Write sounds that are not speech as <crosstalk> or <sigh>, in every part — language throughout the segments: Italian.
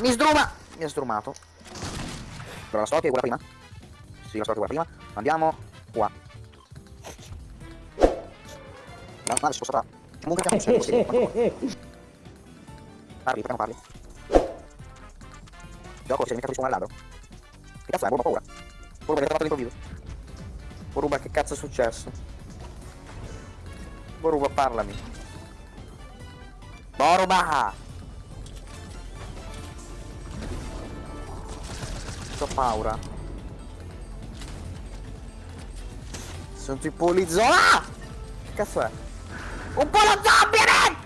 mi sdruma! Mi ha sdrumato. Però la che è quella prima. Sì, la che è quella prima. Andiamo qua. La nave sposterà. Comunque <laughs> un cerco, sì. Parli, perché non parli? Gioco, sei mica qui su un ladro. Che cazzo è? Boruba paura. Boruba, avete fatto all'improvviso. Boruba, che cazzo è successo? Boruba, parlami. Boruba! Ho paura. Sono tipo lì Ah! Che cazzo è? Un po' lo zombie, Red!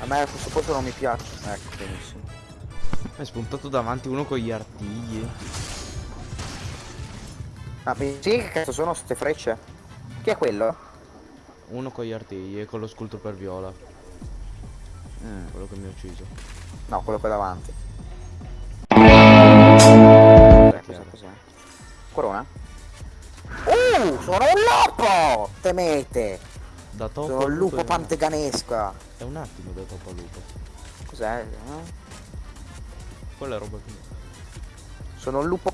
A me questo posto non mi piace. Ecco, benissimo. È spuntato davanti uno con gli artigli. Ah, sì, che cazzo sono queste frecce? Chi è quello? Uno con gli artigli e con lo sculto per viola. Mm. Quello che mi ha ucciso. No, quello qua davanti. Cos'è? Corona? Uh, sono un lupo! Temete! Da topo Sono un lupo panteganesca. È un attimo da topo lupo. Cos'è? eh? Quella roba che... Sono un lupo.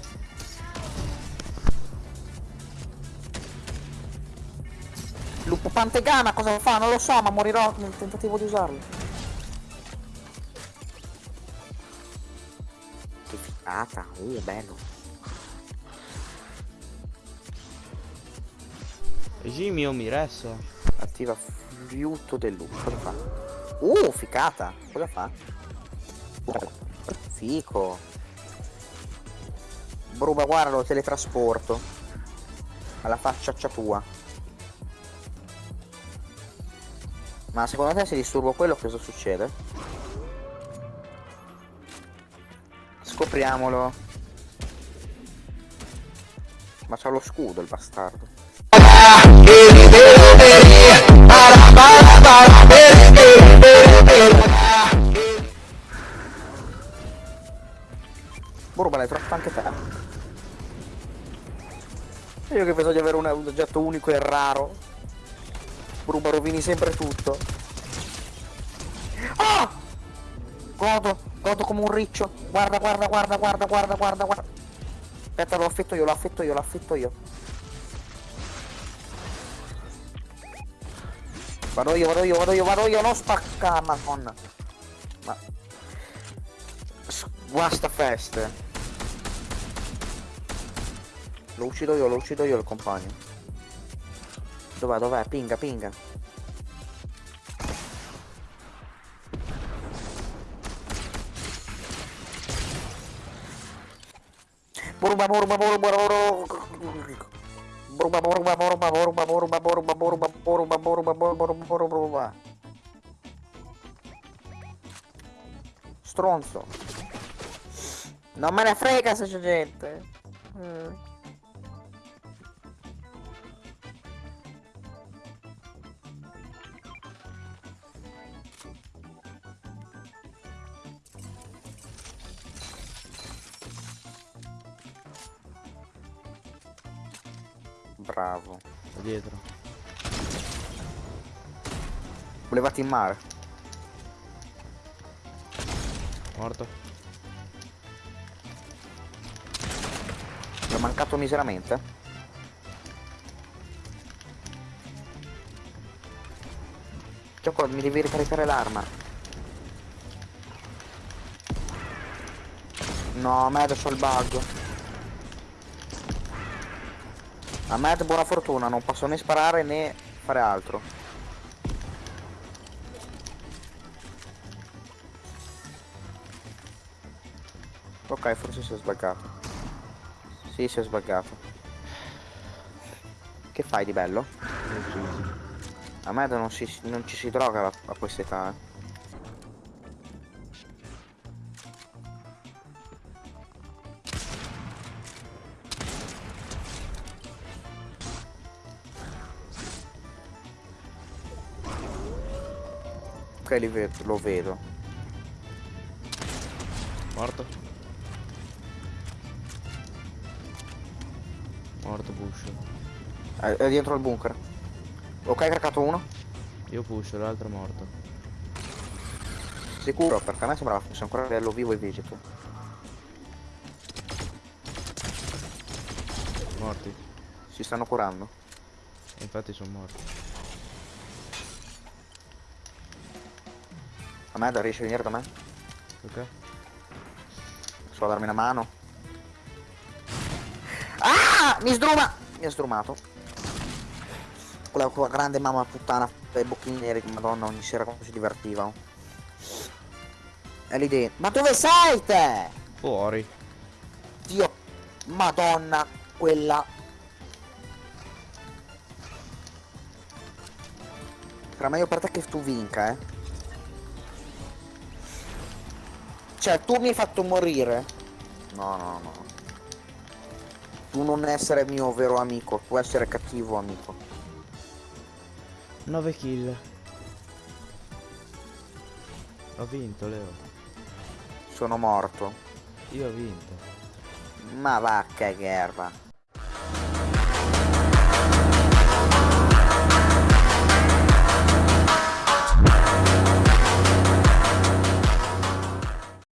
Lupo pantegana cosa fa? Non lo so, ma morirò nel tentativo di usarlo. Che figata, uh, bello. Jimmy o Miressa? Attiva fiuto del lupo. Cosa fa? Uh, ficata. Cosa fa? Fico. Bruba, guarda, lo teletrasporto. Alla facciaccia tua. Ma secondo te se disturbo quello cosa succede? Scopriamolo. Ma c'ha lo scudo il bastardo. Borba l'hai troppo anche te. Io che penso di avere un oggetto unico e raro. Bruba rovini sempre tutto. Ah! Godo, godo come un riccio. Guarda, guarda, guarda, guarda, guarda, guarda. Aspetta, lo affetto io, lo affetto io, lo affetto io. Vado io, vado io, vado io, vado io, non spacca, madonna. Ma... Guasta feste. Lo uccido io, lo uccido io il compagno. Dov'è, dov'è? Pinga, pinga. Borba, borba, borba, borba. Borba, borba, borba, borba, borba, borba, borba, borba, borba, borba, borba, borba. Stronzo. Non me ne frega se c'è gente. Mm. Bravo. Da dietro. Volevate in mare. Morto. Mi è mancato miseramente. Gioco, mi devi ricaricare l'arma. No, a me adesso ho il bug. A me buona fortuna, non posso né sparare né fare altro. Ok, forse si è sbaggato. Sì, si è sbaggato. Che fai di bello? A me non, si, non ci si droga a, a questa età. eh. Ok, li vedo, lo vedo. Morto. Morto Bush. È, è dietro il bunker. Ok, caricato uno. Io push, l'altro è morto. Sicuro, perché a me sembrava fosse ancora bello vivo e vegeto. Morti. Si stanno curando. Infatti sono morti. A me da riesci a venire da me? Ok? So darmi una mano. Ah! Mi sdruma! Mi ha sdrumato. Quella, quella grande mamma puttana dai bocchini neri, madonna, ogni sera come si divertiva. È lì dentro. Ma dove sei te? Fuori. Dio, madonna, quella. Sarà meglio per te che tu vinca, eh. Cioè, tu mi hai fatto morire. No, no, no. Tu non essere mio vero amico, tu essere cattivo amico. 9 kill. Ho vinto, Leo. Sono morto. Io ho vinto. Ma va che gherba.